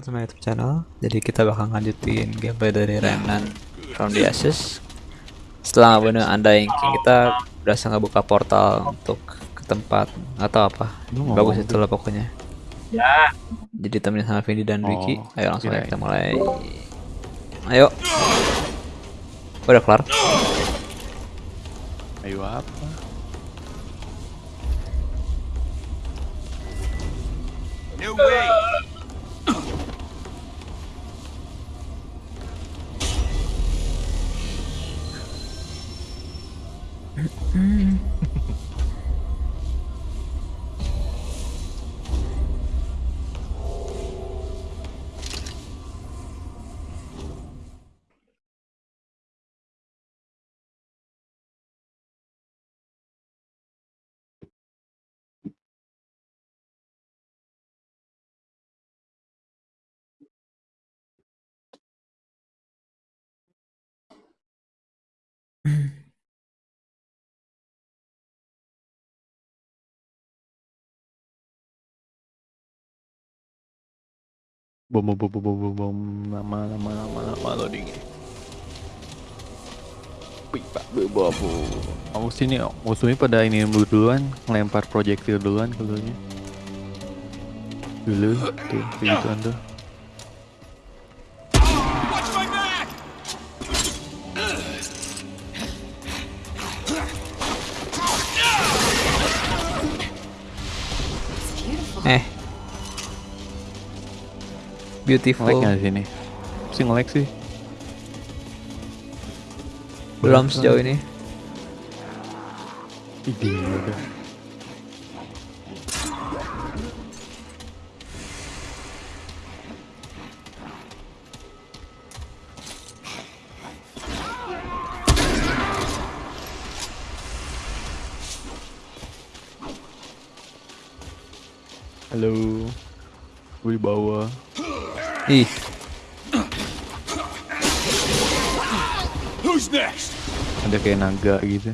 back to my YouTube channel. Jadi kita bakal lanjutin gameplay dari Remnant from the Ashes. Setelah bener Undying King kita berhasil ngebuka portal untuk ke tempat atau apa. Lu Bagus itu lah pokoknya. Ya, Jadi temenin sama Vindi dan Ricky. Oh, Ayo langsung aja kita mulai. Ayo. Udah kelar. Ayo apa? No way! Bom bom bom bom bom bom bom lama lama lama lama loading. Wih, pak, bebo bu. Kamu sini, musuhnya pada ini dulu duluan, ngelempar projektil duluan ke dulunya. Dulu, tuh, begituan tuh. Beautiful. Ngelek nggak sini? Sih ngelek sih. Belum sejauh ini. Ide Ih, Who's next? Ada kayak naga gitu.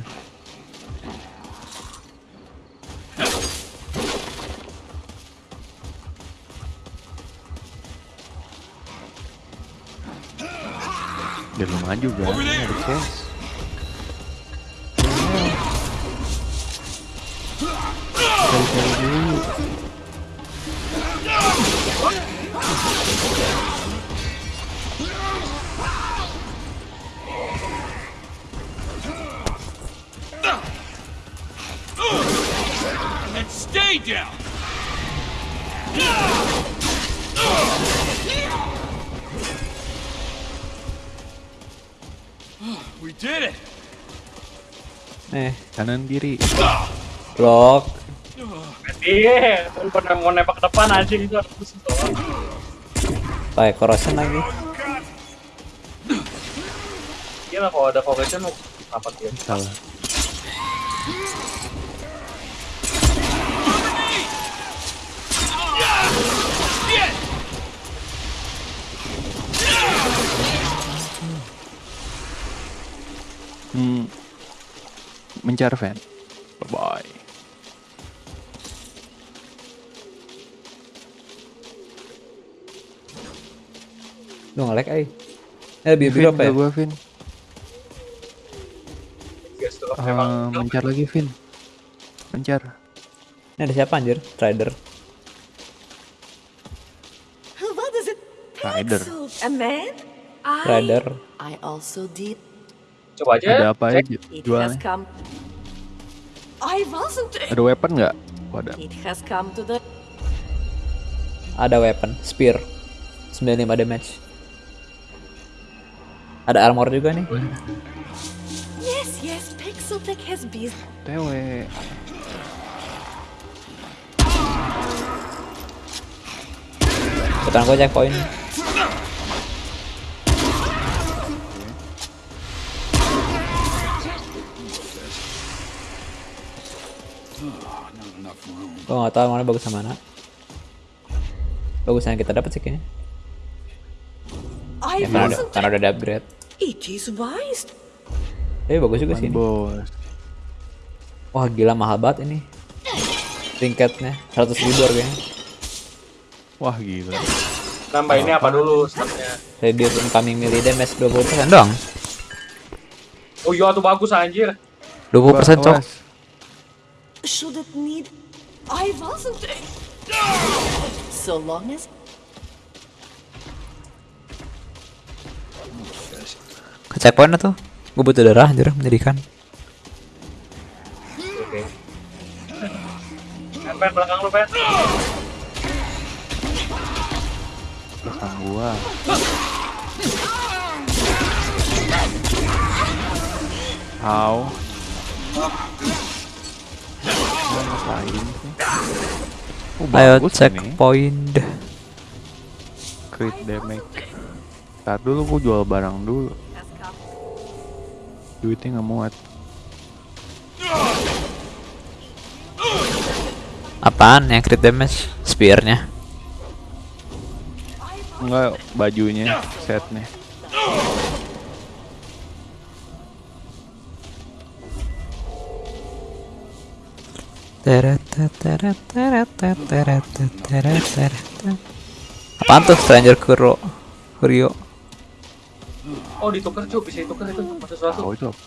Dia belum maju kan? Over blok. iya, lu pernah mau nembak ke depan aja itu harus doang. Corrosion lagi. Iya lah kalau ada correction lu apa dia? Salah. Hmm. Mencar fan. Nge-lag ay. Eh, biru-biru apa ya? Gua Vin. Ah, memang mencar lagi Vin. Mencar. Ini ada siapa anjir? Trader. What is it? Rider. Pencil. A man? I, Rider. I also did. coba aja. Ada apa ya jualnya? come. I wasn't. Ada weapon nggak? Wadah. It has come to the. Ada weapon, spear. 95 damage. Ada armor juga nih. Yes, yes. Pixeltech has been. Tewe. Depan gua checkpoint. Gua nggak tahu mana bagus sama mana. Bagus yang kita dapat sih kayaknya. Ya, karena, wasn't. karena udah ada upgrade. It is wise. Tapi bagus juga sih. Bos. Wah gila mahal banget ini. Trinketnya 100 ribu harganya. Wah gila. Nambah ini apa dulu statnya? Reduce incoming melee damage 20% doang. Oh iya tuh bagus anjir. 20% cok. Awas. Should it need. I wasn't. So long as. Checkpoint tuh. Gue butuh darah anjir menyedihkan. Oke. Pen, belakang lu, pen. belakang gua How? Gua ngapain sih? Oh, Ayo checkpoint. Crit damage. Ntar dulu gua jual barang dulu. Duitnya nggak muat. Apaan yang crit damage? Spearnya. Enggak bajunya, setnya. Apaan tuh Stranger Kuro? Kurio. Oh ditukar cuy, bisa ditukar itu apa sesuatu. Tahu itu apa?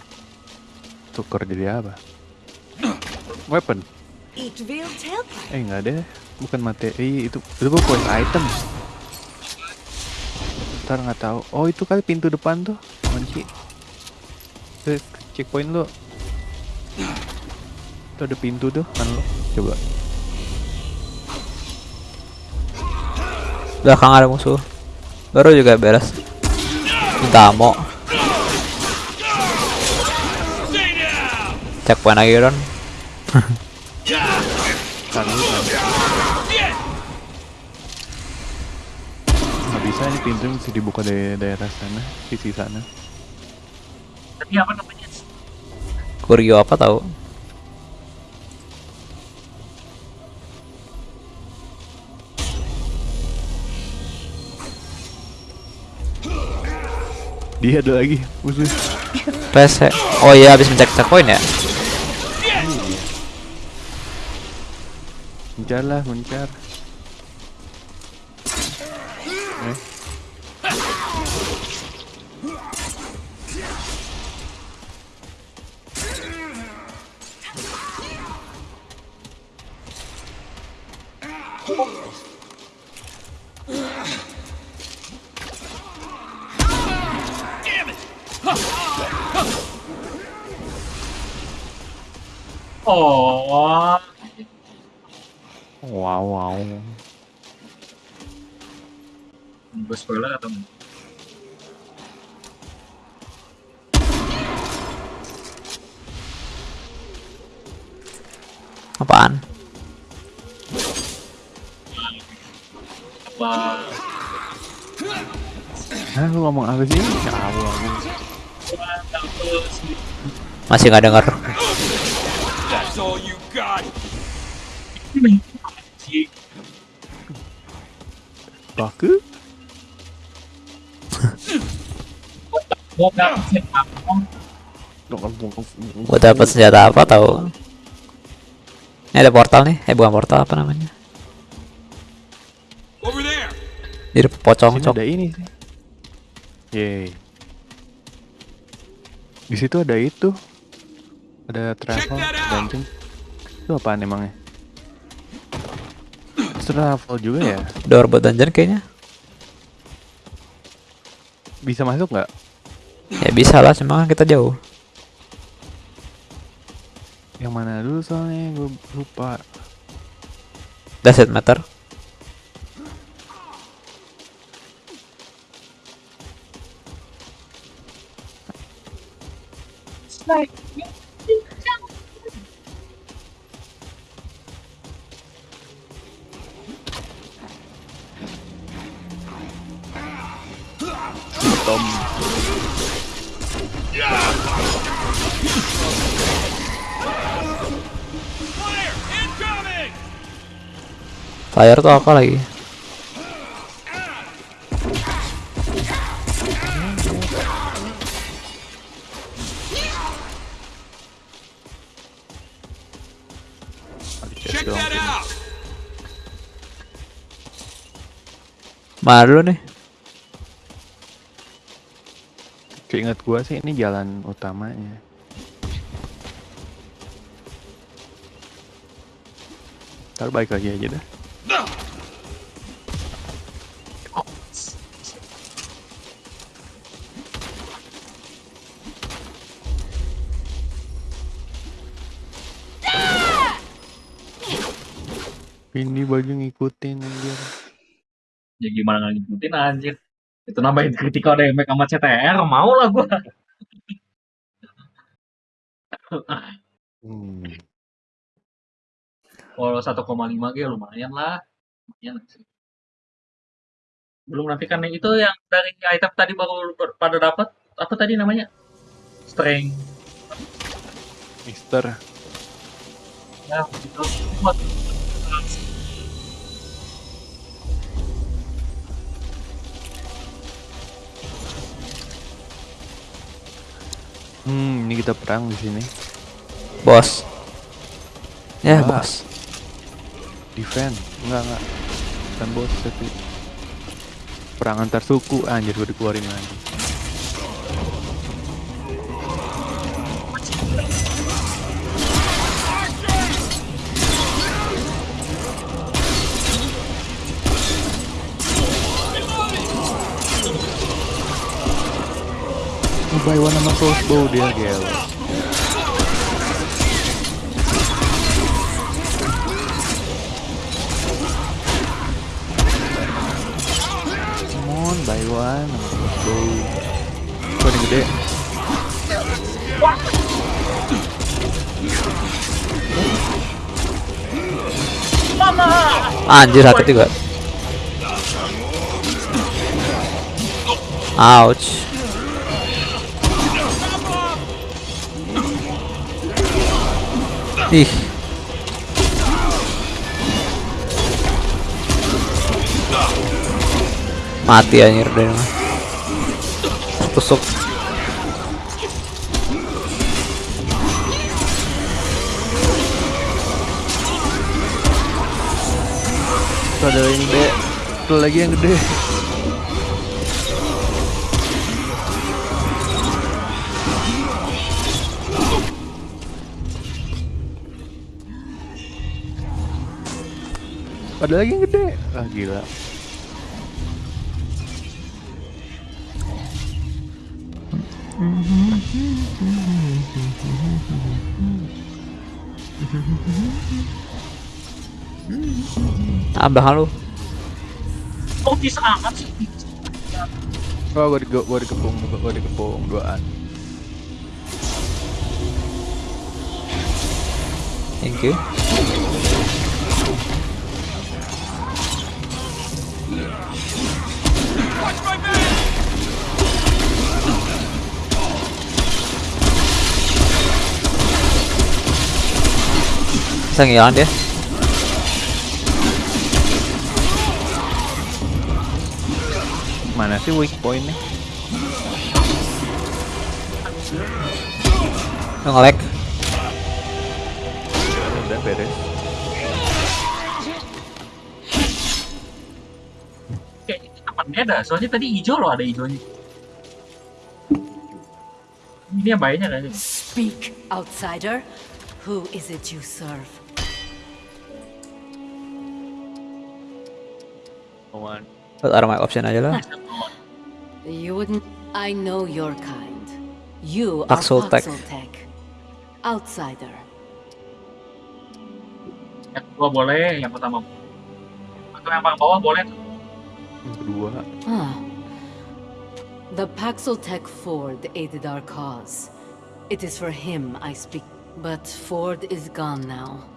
Tuker jadi apa? Weapon. It will tell. Eh nggak deh, bukan materi itu itu quest item. Ntar nggak tahu. Oh itu kali pintu depan tuh kunci. Tuh, checkpoint lu. Tuh ada pintu tuh kan lu. Coba. Belakang ada musuh. Baru juga beres. Down! Checkpoint lagi Ron. Nggak bisa ini pintu mesti dibuka dari daerah sana, sisi sana. Tadi apa namanya? Kurio apa tahu? Dia ada lagi musuh. Rese. Oh iya habis mencek checkpoint ya. Mencar lah, mencar. Masih nggak denger. Si Baku? Gua dapat senjata apa tahu? Ini ada portal nih. Eh bukan portal apa namanya? Over there! Jadi pocong cok. ada ini sih. Yeay. Di situ ada itu. Ada travel dungeon. Itu apaan emangnya? Travel juga ya? Door buat dungeon kayaknya. Bisa masuk nggak? Ya bisa lah, cuma kan kita jauh. Yang mana dulu soalnya gue lupa. Does it matter? Tom. Fire! Incoming! Fire tuh apa lagi? Check that out! Mana dulu nih? Keinget gua sih ini jalan utamanya. Ntar balik lagi aja dah. Ini baju ngikutin anjir. Ya gimana ngikutin anjir. Itu nambahin critical damage sama CTR, mau lah gua. Hmm. Kalau 1,5 G lumayan lah. Lumayan sih. Belum nanti kan yang itu yang dari item tadi baru pada dapat apa tadi namanya? Strength. Mister. Ya, itu Hmm, ini kita perang di sini. Bos. Ya, Ah. bos. Defend. Enggak, enggak. Bukan bos tapi perang antar suku anjir gue dikeluarin lagi. Buy one sama crossbow dia gel. Come on, buy one sama crossbow. Ini gede? Anjir sakit juga. Ouch. Ih. Mati anjir deh. Tusuk. Ada yang gede. Tuh lagi yang gede. Ada lagi yang gede. Ah gila. Ah, belakang lu. Oh, bisa amat sih. Oh, gua, di, gua dikepung, gua, gua dikepung duaan. Thank you. Bisa ngilang dia. Mana sih weak point-nya? Lu nge-lag. Udah beres. Kayaknya beda? Soalnya tadi hijau loh ada hijaunya. Ini yang bahayanya kayaknya. Speak, outsider. Who is it you serve? One. Buat armor option aja lah. You wouldn't. I know your kind. You Paxel are Tech. Paxel Outsider. Yang kedua boleh, yang pertama atau yang paling bawah boleh tuh. Yang kedua. Huh. The Paxeltech Ford aided our cause. It is for him I speak. But Ford is gone now.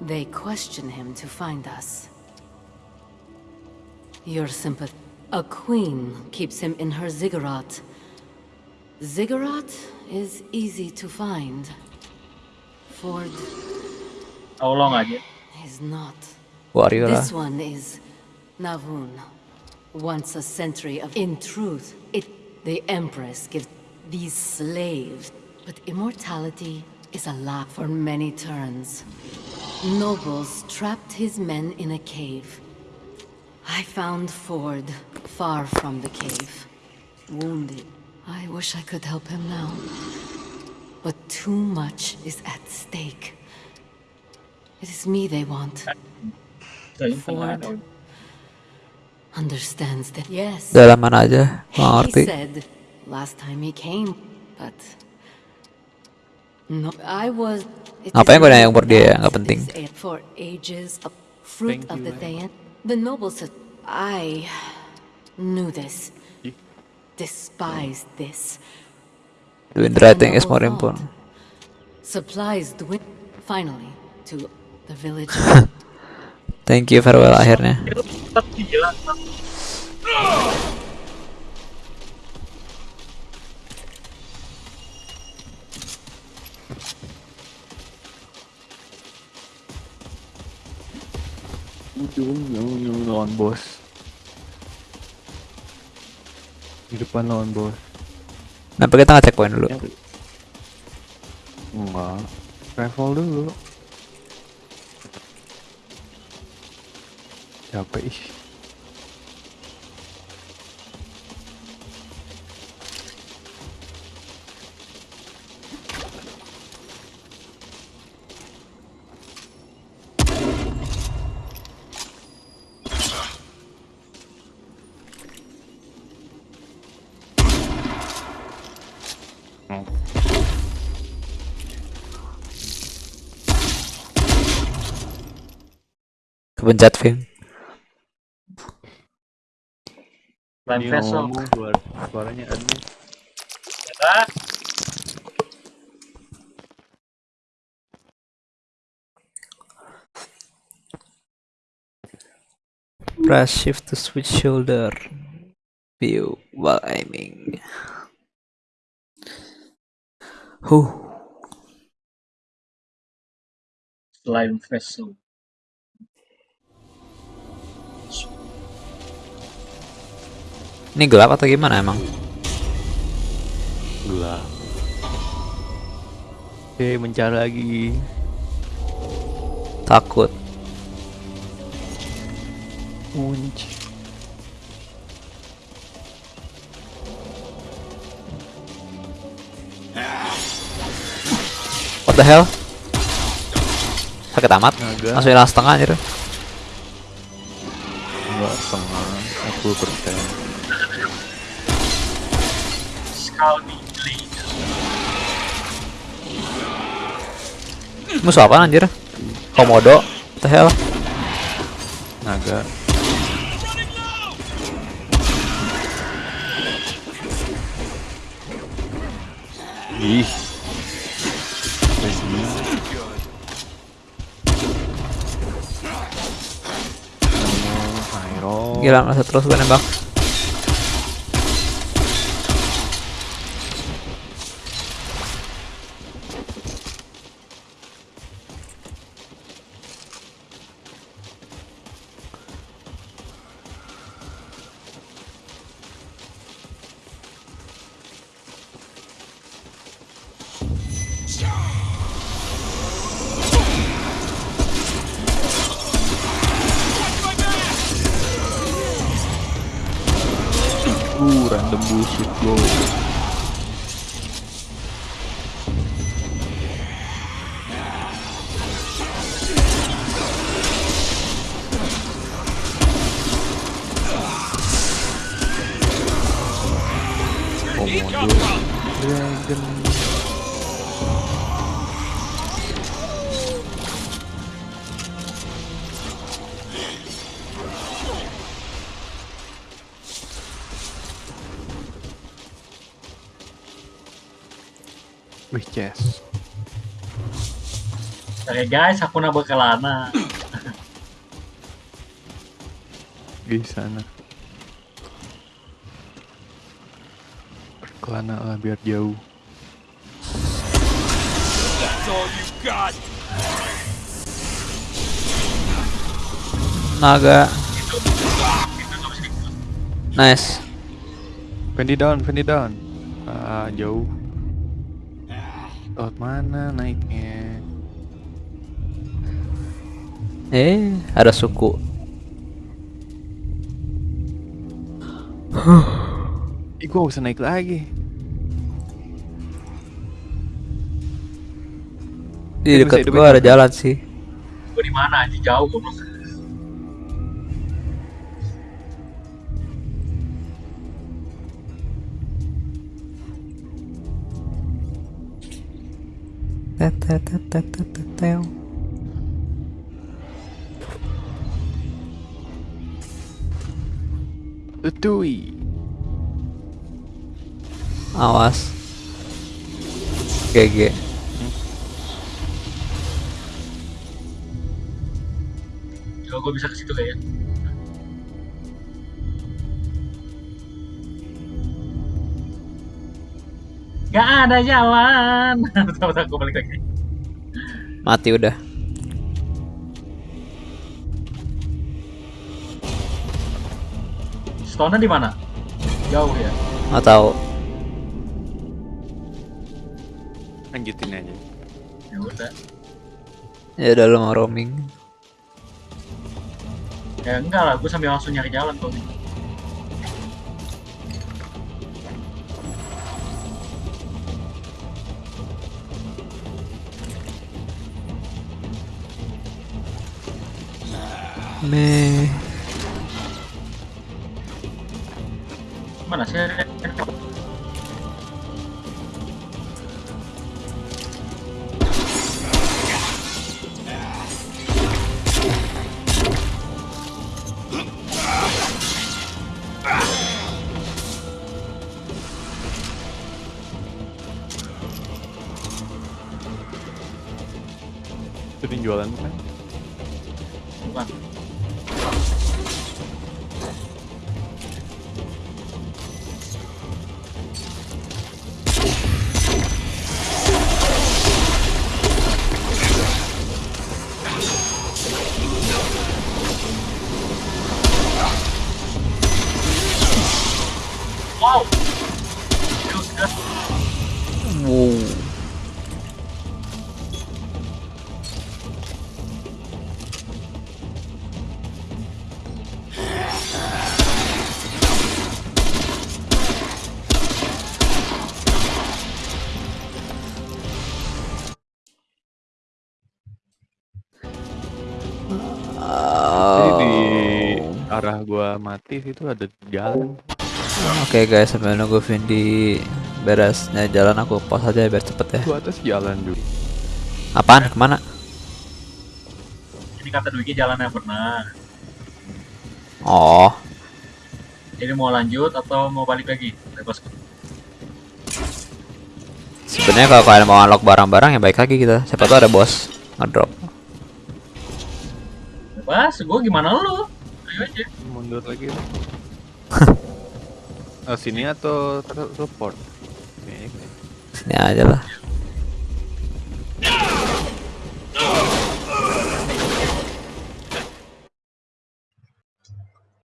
They question him to find us. Your sympathy. A queen keeps him in her ziggurat. Ziggurat is easy to find. Ford How long are you? is not. Warrior lah. This one is Navun. Once a century of in truth, it the Empress gives these slaves. But immortality is a lie for many turns. Nobles trapped his men in a cave. I found Ford far from the cave, wounded. I wish I could help him now. But too much is at stake. It is me they want. Ford understands that. Yes. Dalam mana aja? Gak He said last time he came, but no, I was. it Ngapain is gue nanya umur dia ya? Nggak penting. a- For ages, a fruit Thank of you, the man. The nobles, said- I knew this. Despised this. Is more important. Supplies finally to the village. Thank you farewell akhirnya. Ujung, ujung, lawan bos. Di depan lawan bos. Kenapa kita nggak checkpoint dulu? Enggak. Travel dulu. Capek ih. Dia Vessel. suaranya aneh. Press shift to switch shoulder view while aiming. Huh. Slime Vessel. Ini gelap atau gimana emang? Gelap. Oke, mencari lagi. Takut. Kunci. What the hell? Sakit amat. Naga. Langsung hilang setengah anjir. Enggak setengah, 40 persen. Musuh apa anjir? Komodo. What the hell? Naga. Ih. Gila masih terus gue nembak. Guys, aku nambah kelana. di sana. Berkelana lah biar jauh. Naga. Nice. Fendi down, Fendi down. Ah, jauh. Lewat mana naiknya? Eh, ada suku. Ih, gua bisa naik lagi. Di Ini dekat gua ada jalan sih. Gue di mana aja jauh goblok. Teteteteteteteu. Tutui. Awas. GG. Kalau gue bisa ke situ kayak. Gak ada jalan. Bentar-bentar gue balik lagi. Mati udah. Stone di mana? Jauh ya. Nggak tahu. Lanjutin aja. Ya udah. Ya udah lu mau roaming. Ya enggak lah, gue sambil langsung nyari jalan tuh. Meh. Mana sih? Sering gua mati situ ada jalan. Oke guys, sambil nunggu Vindi beresnya jalan aku pause aja biar cepet ya. Gua atas jalan dulu. Apaan? Ke mana? Ini kata Dwiki jalan yang pernah. Oh, Jadi mau lanjut atau mau balik lagi? Bebas. sebenarnya kalau kalian mau unlock barang-barang ya baik lagi kita. Siapa tahu ada bos ngedrop. Bebas, gue gimana lu? Aja. Mundur lagi. oh, sini atau teleport? Sini. Sini aja lah.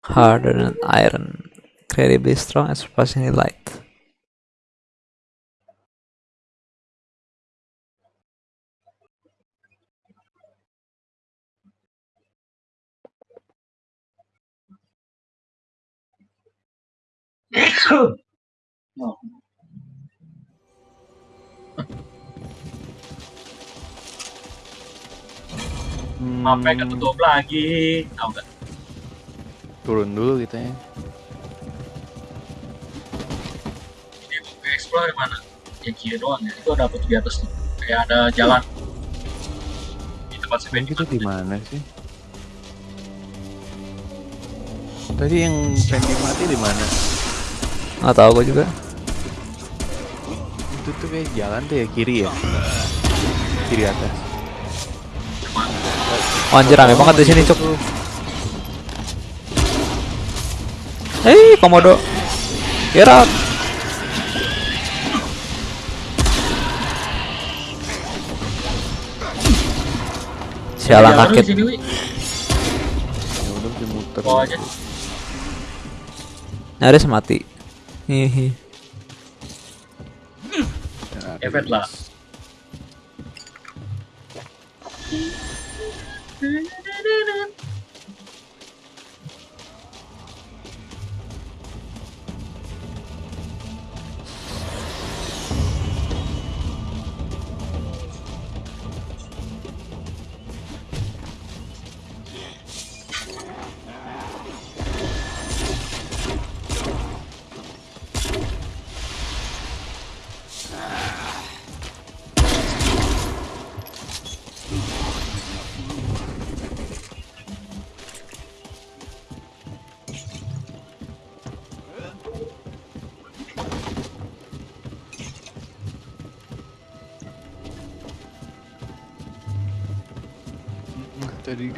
Harder than iron, incredibly strong and surprisingly light. Oh. Hmm, Mapnya ketutup lagi. Tahu nggak? Turun dulu kita ya. Ini gue explore yang mana? Yang kiri doang ya. Itu ada apa di atas tuh? Kayak ada jalan. Di tempat seperti kita di mana sih? Tadi yang Fendi mati di mana? Nggak tahu gue juga. Itu tuh kayak jalan tuh ya kiri ya. Kiri atas. Oh, anjir rame banget di sini cuk. Hei komodo. Get out. Sialan Wi. Ya. Nyaris mati. Hihi. Ya, Efek lah. Tadi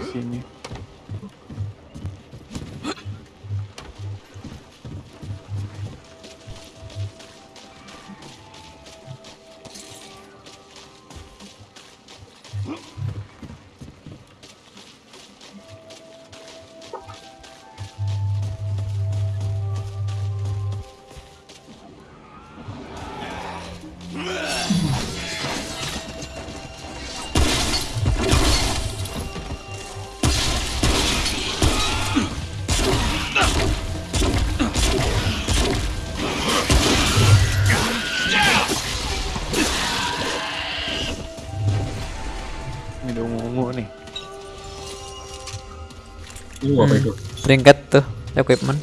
Apa Hmm. itu? Trinket tuh, equipment.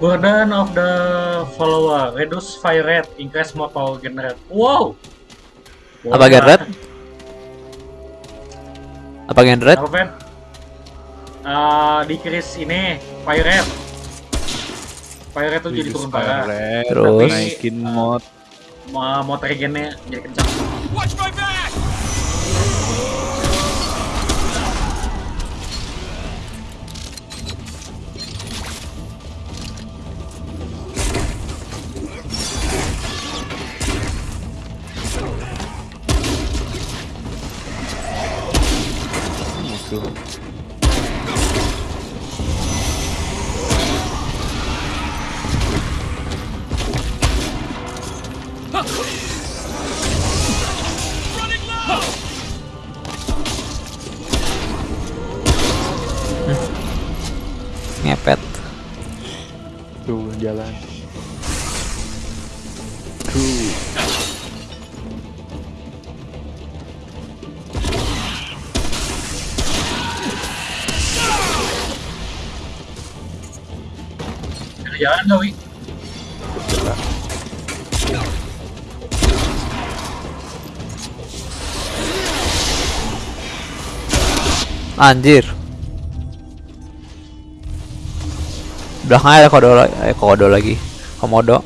Burden of the follower, reduce fire rate, increase more power generate. Wow. Apa gen red? Apa gen red? Apa? Uh, decrease ini fire rate. Fire rate tuh jadi turun parah. Terus? naikin mod. Ma motor gennya jadi kencang. Watch my Anjir. Belakangnya ada kodo, la- eh, kodo lagi. Komodo.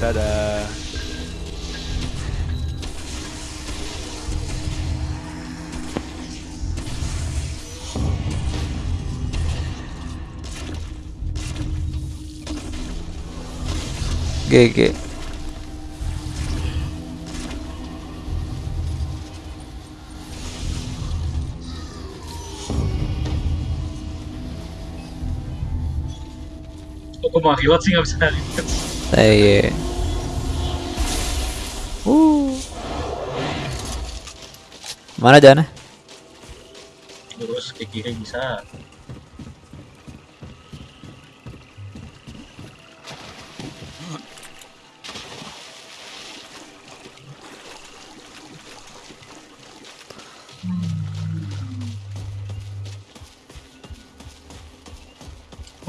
Dadah. GG. Kok gue mau reload sih nggak bisa reload. Eh, Uh. Mana jalannya? Terus ke kiri bisa.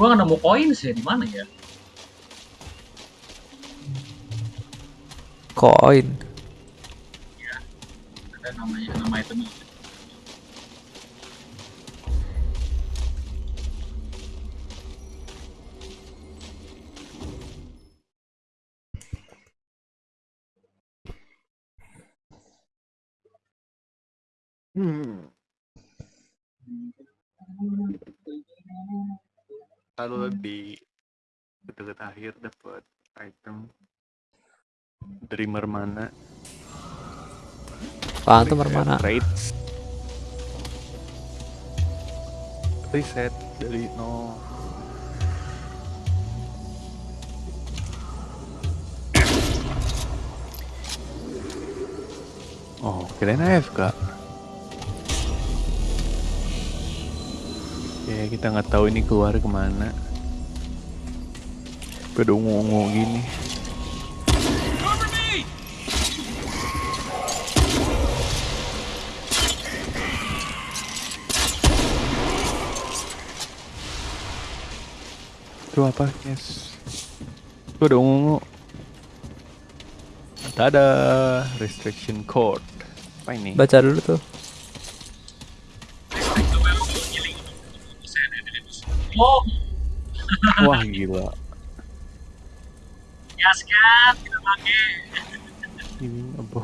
Gua nggak nemu koin sih di mana ya? Koin. Ada namanya nama itu Kalau di dekat akhir dapat item dreamer mana Apaan tuh mana? Rates. reset dari nol Oh, kirain AFK. Ya, kita nggak tahu ini keluar ke mana. Pada ungu-ungu gini. Itu apa, guys? Itu ada ungu-ungu. Ada restriction code. Apa ini? Baca dulu tuh. Oh, Wah gila. ya kan, kita pakai. Gila.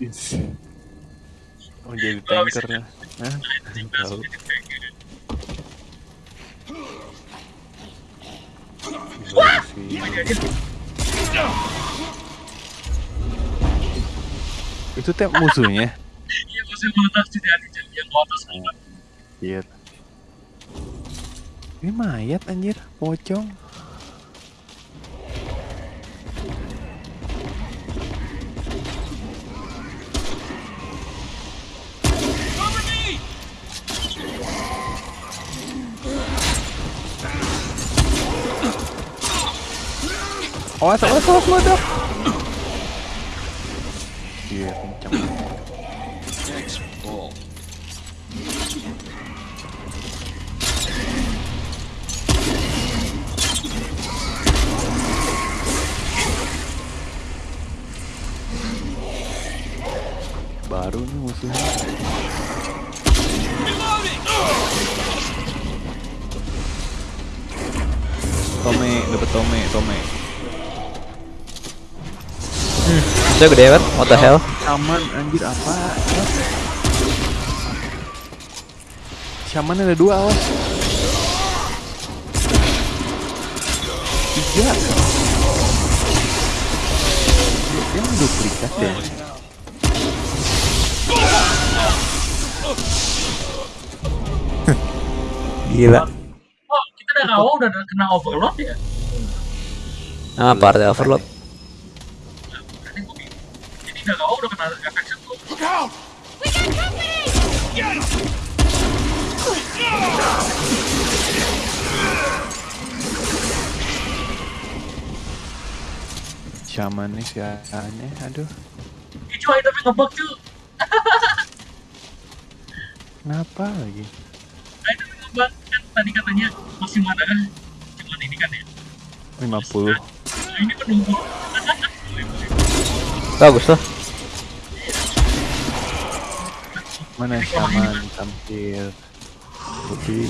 Yes. Oh jadi tanker ya? Hah? Tahu. Itu teh musuhnya. Iya, masih meletak di hati yang atas Iya. Ini mayat anjir, pocong. Awas, awas, awas, meledak. Iya. Baru nih musuhnya. Tome, dapet Tome, Tome. Itu gede banget. What the hell? Shaman anjir apa? Shaman ada dua awas. Tiga. Dia mah duplikat ya. Gila. Oh, kita dari awal udah kena overload ya? Ah, party overload. Jadi awal udah kena efek sentuh. Look out! Shaman nih si aneh, aduh. Hijau tapi ngebug cuy. Kenapa lagi? Nah, itu ngebug kan tadi katanya masih mana kan? Cuman ini kan ya. 50 Nah, ini penunggu. Bagus tuh. Mana Shaman tampil Putih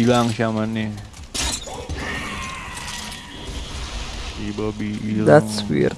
Hilang Shamannya Si Bobby hilang That's weird.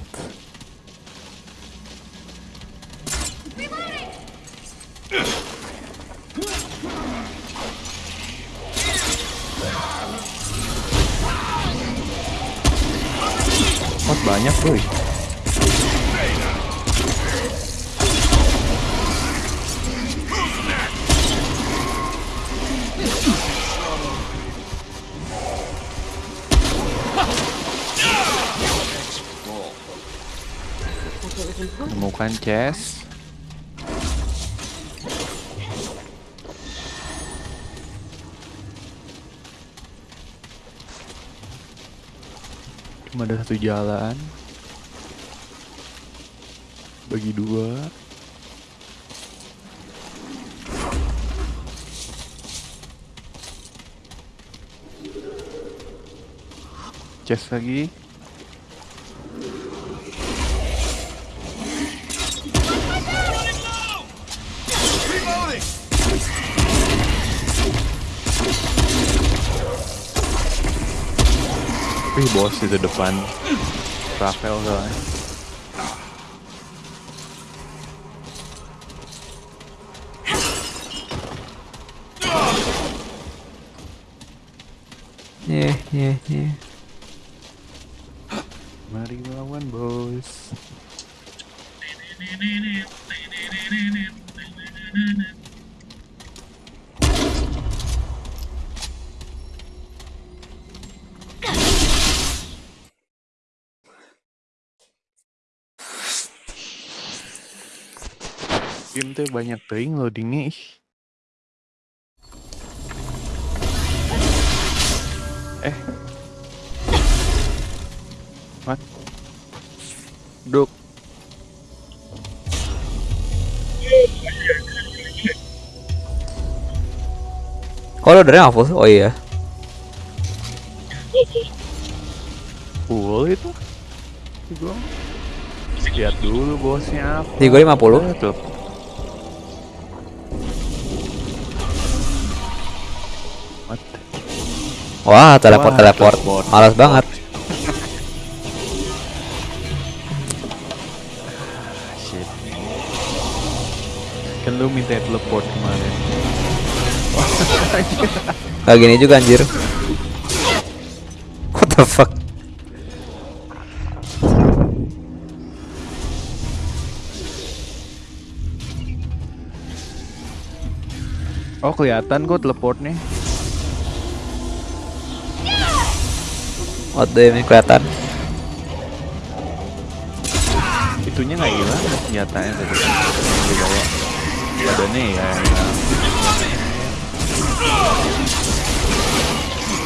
Temukan chest. Cuma ada satu jalan. Bagi dua. Chest lagi bos itu depan Rafael soalnya Yeah, yeah, yeah. Tuh banyak ting loadingnya ih. Eh. What? Duk. Kalau dari full? Oh iya. dulu itu. Gua. Lihat dulu bosnya apa. Di gua 50. Eh, Wah, teleport Wah, teleport. teleport. Malas banget. Shit. Kan lu minta teleport kemarin. Kayak gini juga anjir. What the fuck? Oh kelihatan kok teleportnya. The ini kelihatan? Itunya nggak hilang senjatanya tadi. Dibawa. Badannya ya. hilang.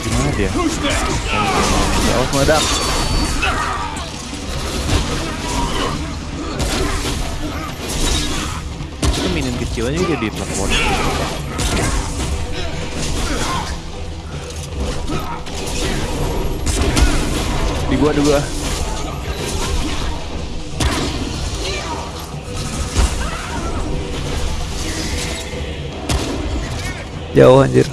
Gimana dia? Ya awas meledak. Minion kecilnya jadi teleport. Di gua, di gua. Jauh anjir.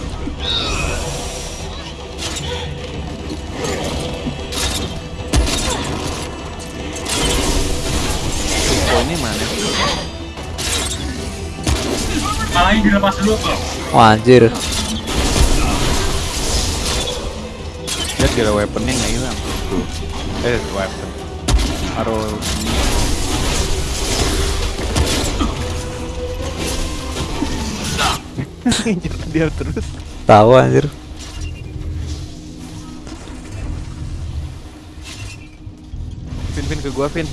Poinnya mana? Malahnya dilepas dulu. Wah anjir. Lihat gara weaponnya nggak hilang. Tuh. Eh, weapon. Ngejar dia terus. Tahu anjir. Vin, Vin ke gua, Vin.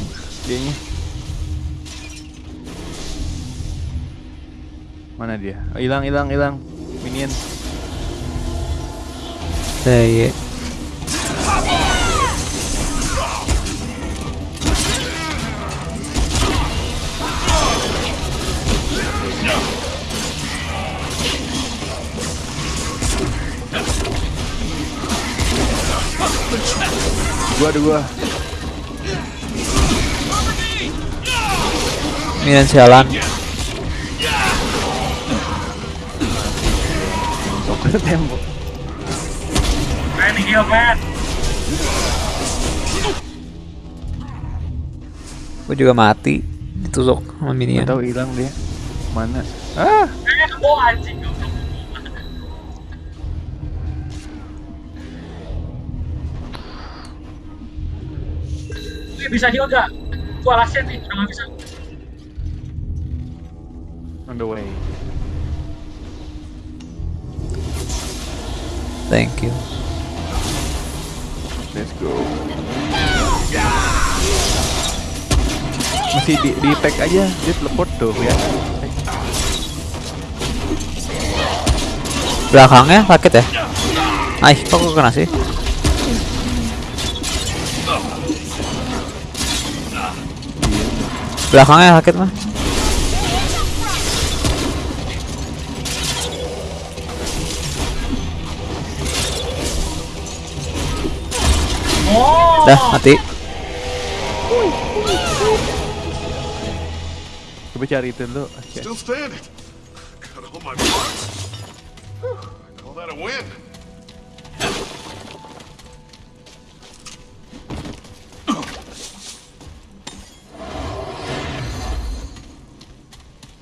Dianya. Mana dia? Oh, hilang, hilang, hilang. Minion. Eh, iya. Gua ada gua. Minion sialan. Sok ke tembok. Main di heal, man. Gue juga mati. Ditusuk sama minion. tahu hilang dia. Mana? Ah, Eh, anjing. Bisa heal gak? Gua alasin nih, udah gak bisa. on the way. Thank you. Let's go. Masih di, di tag aja, dia teleport tuh ya. Belakangnya sakit ya? Ay, kok kena sih? Belakangnya sakit mah. Oh, Dah mati. Coba cari itu dulu. Oke.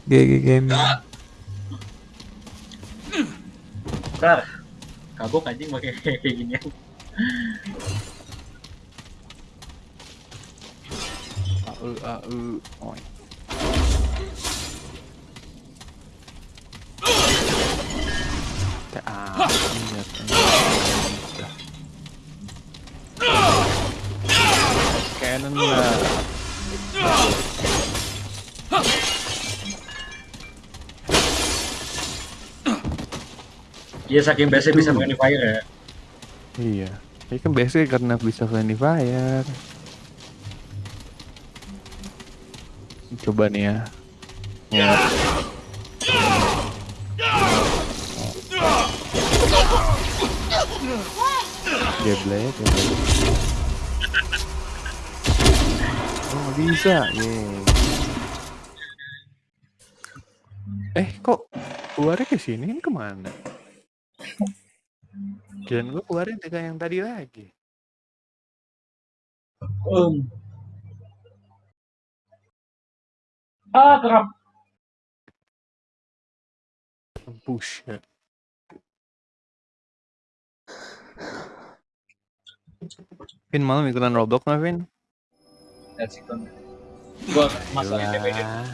GG game. bentar. Kagok anjing pakai kayak gini. AE AE. Oh. Ah, iya, iya. Cannon lah. Iya saking biasa bisa main fire ya. Iya. Ini kan biasanya karena bisa friendly fire. Coba nih ya. Ya. Geblek, geblek. Oh bisa, Yeay. Eh kok keluarnya ke sini? Ini ke mana? Kirain gue keluarnya dengan yang tadi lagi. Um. Ah, kerap. Push. Vin malam ikutan Roblox nggak Vin? That's it. Gua. Yalah.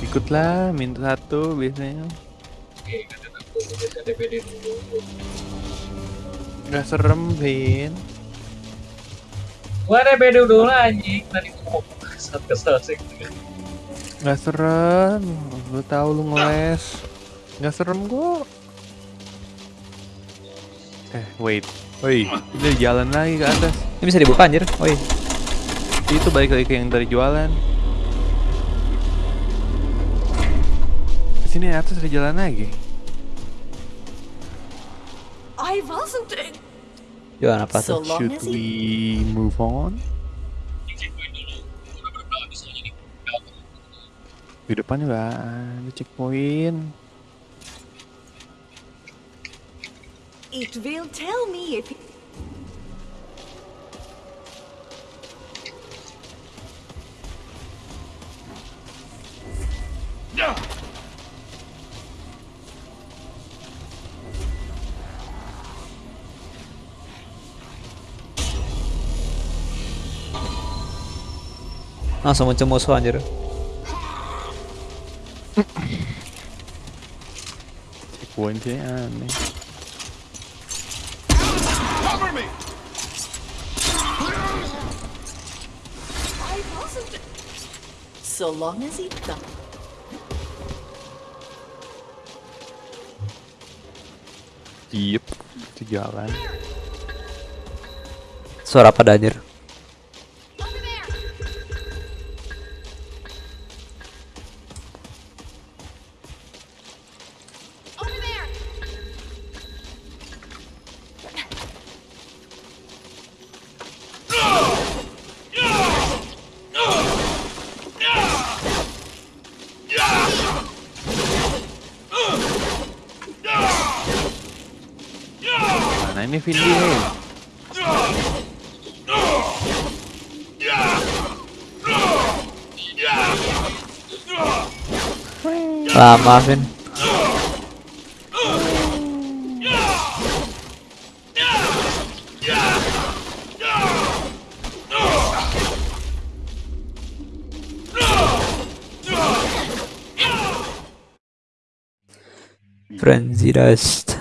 Ikutlah, minta satu biasanya. Oke, DPD dulu. Gak serem, Vin. Gua DPD dulu anjing. Tadi gua mau kesel kesel sih. Gak serem. Lu tahu lu ngeles. Gak serem kok. Eh, wait. Woi, udah jalan lagi ke atas. Ini bisa dibuka anjir. Woi. Itu balik lagi ke yang tadi jualan. Ke sini atas ada jalan lagi. I wasn't. Jualan apa So tuh? long Should as he. we move on? Di depan juga ada checkpoint. It will tell me if. Langsung muncul musuh anjir. Sih aneh. Cover me! I wasn't. So long as he done. Yep, itu jalan. Suara apa anjir? Lama, Vin. Frenzy Dust.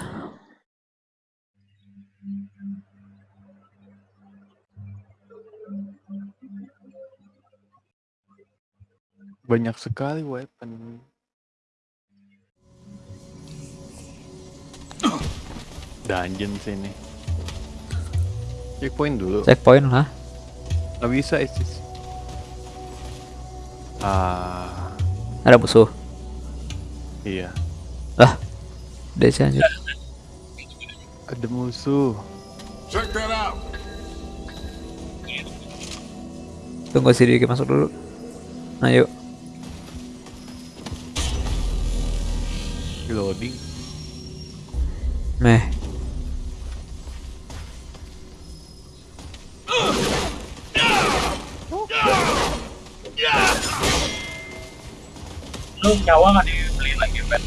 Banyak sekali weapon. Dungeon sini. Checkpoint dulu. Checkpoint lah. Gak bisa Isis. Ah, Ada musuh. iya. Lah. Desi anjir. Ada musuh. Check that out! Tunggu si Diki masuk dulu. Nah, yuk. Reloading. Meh. Nyawa nggak dibeli lagi, Ben?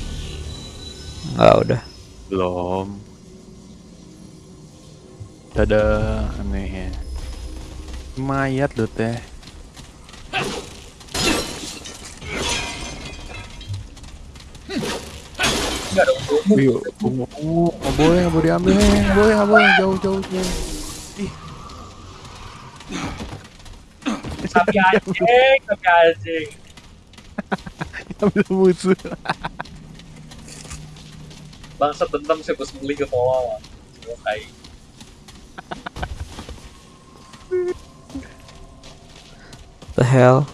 Enggak udah. Belum. Ada aneh ya. Mayat lo teh. Nggak ada ungu. Wih, ungu, ungu, nggak boleh, nggak boleh diambil, nggak boleh, nggak boleh, jauh, jauh, jauh. Sapi anjing, sapi anjing. Ambil musuh. Bangsa dendam sih bos beli ke bawah. Oke. The hell.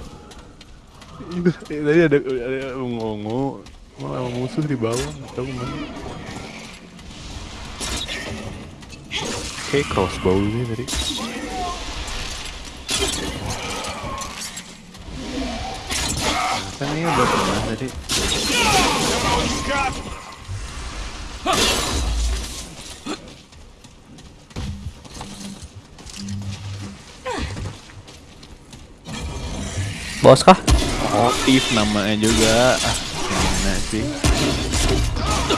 Itu, tadi ada, ada ungu. Malah musuh di bawah, tahu mana. Kayak crossbow sih tadi. Kan ini udah pernah tadi. Bos kah? Motif namanya juga. Ah, gimana sih?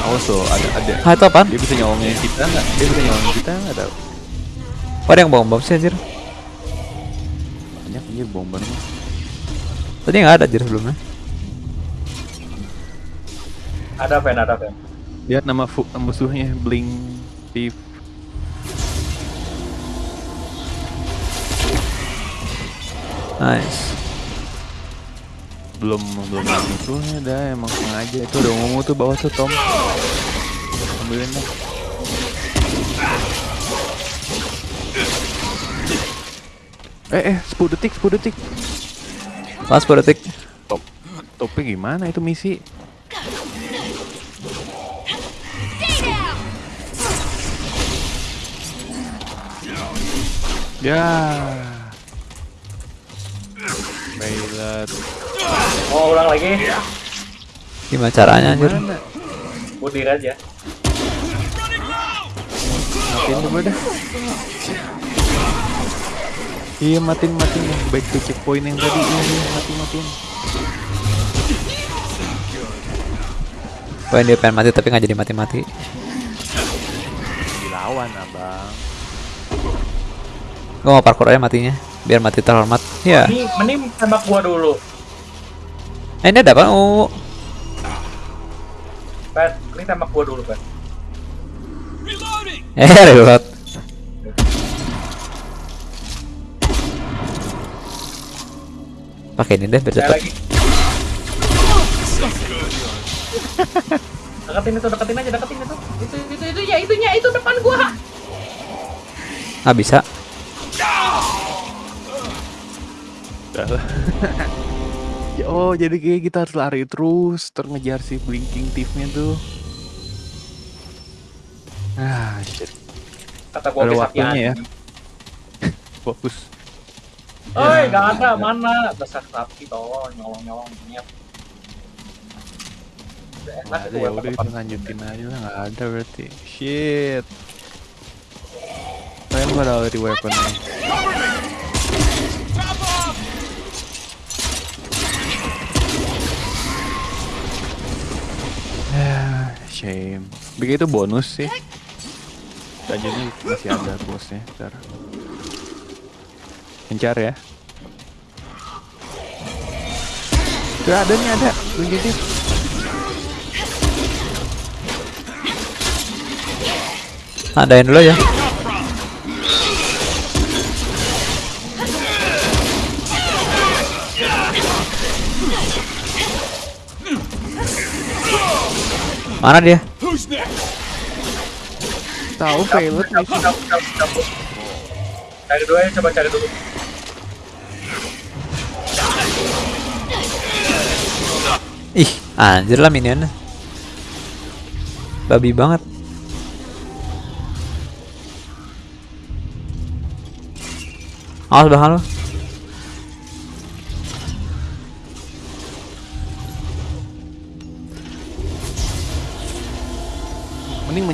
Awas loh, ada ada. Ah itu apaan? Dia bisa nyolongin kita nggak? Dia bisa nyolongin kita nggak tahu. Oh, ada yang bom bom sih anjir. Banyak anjir bom mah. Tadi nggak ada anjir sebelumnya. Ada pen, ada pen. Lihat nama musuhnya Blink Thief. Nice. Belum belum ada musuhnya dah emang sengaja itu udah ngomong tuh bawah tuh Tom. Ambilin deh. Eh eh 10 detik 10 detik. Pas 10 detik. Top topnya gimana itu misi? Ya. Bailat. Mau ulang lagi? Gimana caranya anjir? Budir aja. Matiin coba dah. Iya matiin matiin yang back to checkpoint yang tadi iya, iya mati matiin. Pengen dia pengen mati tapi nggak jadi mati-mati. Dilawan abang. Gue mau parkour aja matinya, biar mati terhormat. Ya. Ini mending tembak gua dulu. Eh, ini ada apa? Oh, Pen, ini tembak gua dulu, Pen. eh reload. Pakai ini deh biar cepet. lagi. deketin itu, deketin aja, deketin itu. Itu, itu, itu, ya, itunya, itu depan gua. Nggak bisa. Ya, oh jadi kayak kita harus lari terus terngejar si blinking thiefnya tuh. Ah shit. Kata gua Ada waktunya ya. Fokus. Oi, gak ada, mana? Besar sapi toh, nyolong-nyolong Nggak itu ada ya udah lanjutin aja lah nggak ada berarti. Shit. Pada already weapon. Ya, shame. Begitu bonus sih. Dungeonnya masih ada bosnya. Ntar. Kencar ya. Tuh ada nih ada. Dungeonnya. Adain dulu ya. Mana dia? Tahu Violet nih. Cari dulu ya, coba cari dulu. Ih, anjir lah minionnya. Babi banget. Awas belakang lu.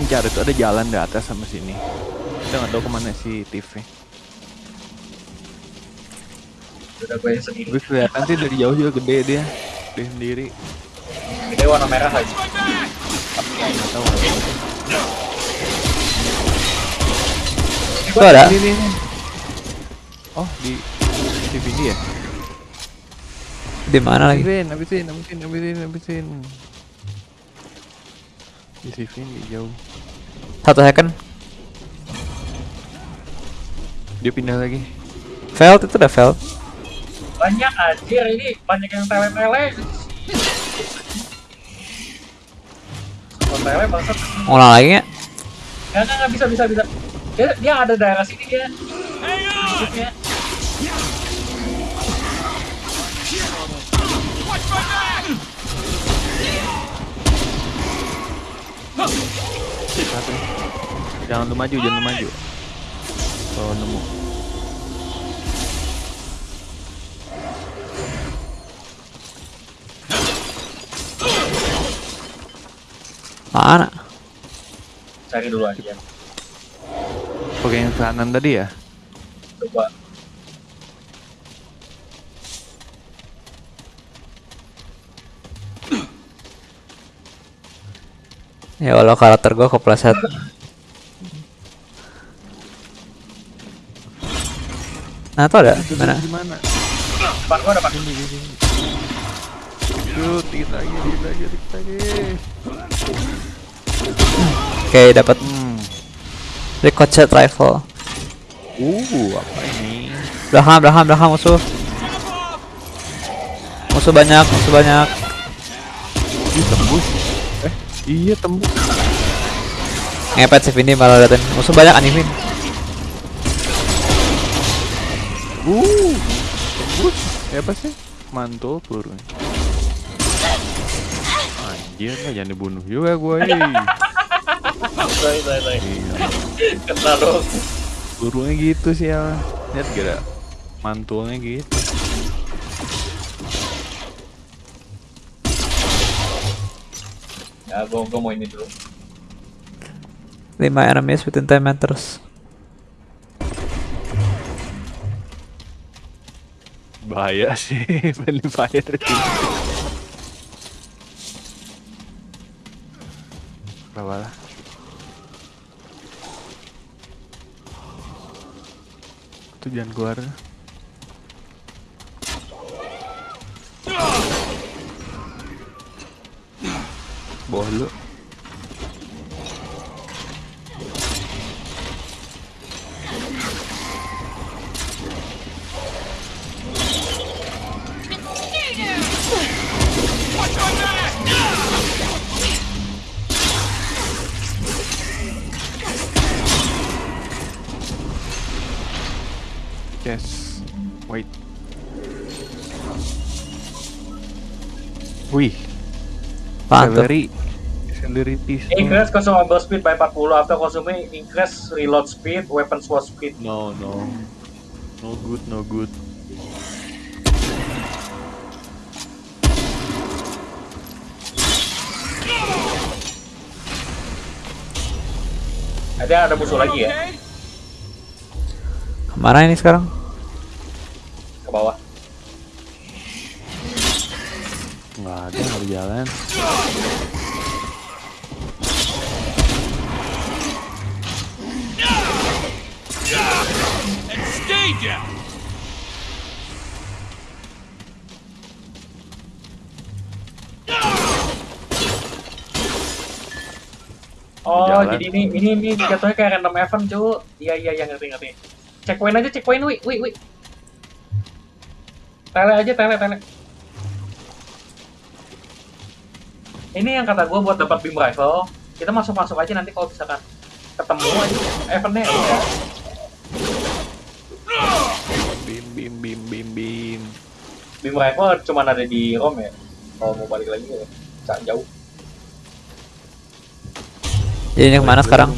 Mencari tuh ada jalan di atas sama sini. Kita nggak tahu ke mana si TV. Udah gue yang sendiri. Kelihatan sih dari jauh juga gede dia. Dia sendiri. Gede warna merah lagi. Nggak tahu. Tuh ada. Ini, ini, ini. Oh di TV ini ya? Di mana lagi? Habisin, habisin, habisin, habisin, habisin. Di TV ini jauh. Satu second. Dia pindah lagi. Failed itu udah failed. Banyak anjir ini, banyak yang tele-tele. Tele bangsat. Ulang lagi nggak? Enggak, enggak, enggak, bisa, bisa, bisa. Dia, dia ada daerah sini dia. Sedikitnya. Satu. Jangan lu maju, jangan lu maju. kalau nemu Mana? Cari dulu aja. Oke yang kanan tadi ya Coba. Ya Allah karakter gua kepleset. Nah, tuh ada mana? gimana Depan gua depan. Yuk, dikit lagi, dikit lagi, dikit lagi. Oke, dapat Hmm. ricochet rifle. Uh, apa ini? Belakang, belakang, belakang musuh. Musuh banyak, musuh banyak. Ih, tembus. Iya tembus. Ngepet sih ini malah liatin. Musuh banyak animin. Uh, tembus. Eh, apa sih? Mantul turun. Anjir lah, jangan dibunuh juga gue. Sorry, sorry, sorry. Kena dong. Turunnya gitu sih ya. Lihat gak mantulnya gitu. Ya, gua, gua mau ini dulu. 5 enemies within 10 meters. Bahaya sih, friendly fire. Berapa lah? Itu jangan keluar. Bawah lu. Yes. Wait. Wih, Mantap. celery. Piece. Increase consumable speed by 40 after consuming increase reload speed, weapon swap speed. No, no. No good, no good. Ada ada musuh lagi ya Ke mana ini sekarang? ke bawah. Nggak ada, nggak jalan. Down! Oh, Jalan. jadi ini ini ini jatuhnya kayak random event, cu. Iya iya iya ngerti ngerti. Checkpoint aja, checkpoint, wi, wi, wi. Tele aja, tele, tele. Ini yang kata gue buat dapat beam rifle, kita masuk-masuk aja nanti kalau misalkan ketemu aja eventnya ya Beam rifle cuma ada di ROM ya. Kalau mau balik lagi ya, jangan jauh. Jadi ini ke mana sekarang?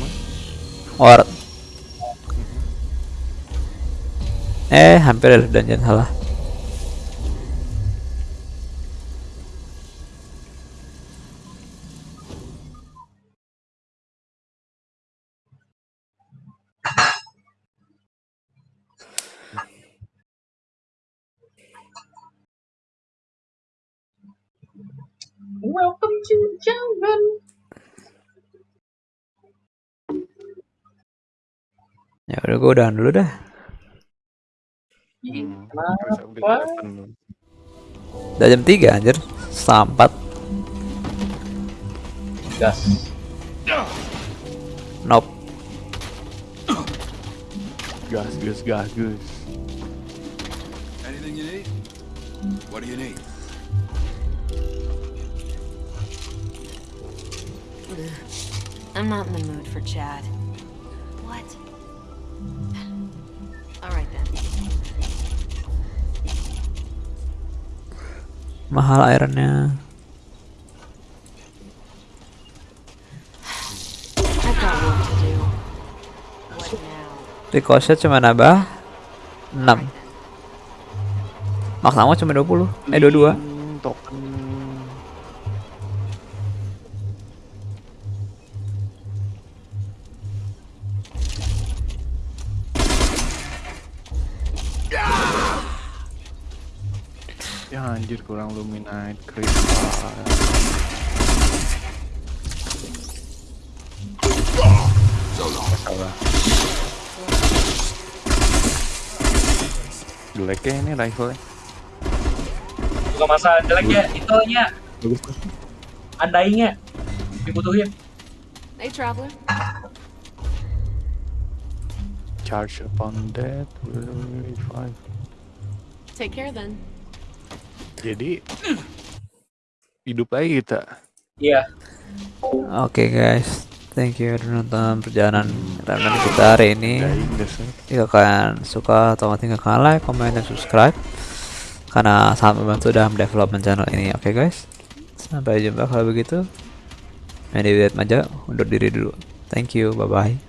War. Eh, hampir ada dungeon salah. Welcome to jungle. Ya udah gue udahan dulu dah. Hmm. Udah jam 3 anjir. 4. Gas. Nope. Gas, gas, gas, gas. Anything you need? What do you need? I'm not in the mood for chat. What? Alright then. Mahal ironnya. I've got work to do. What now? Ricochet cuma nambah 6 Max ammo cuma 20 Eh 22 Hmm, token rifle Bukan masalah jeleknya, itunya, Bagus andainya dibutuhin. Hey, traveler. Charge upon death will revive. Take care then. Jadi hidup lagi kita. Iya, Oke guys Thank you udah nonton perjalanan Remnant kita hari ini. Jika kalian suka atau tinggalkan like, comment, dan subscribe. Karena sangat membantu dalam development channel ini. Oke guys. Sampai jumpa kalau begitu. Medi Maja undur diri dulu. Thank you, bye-bye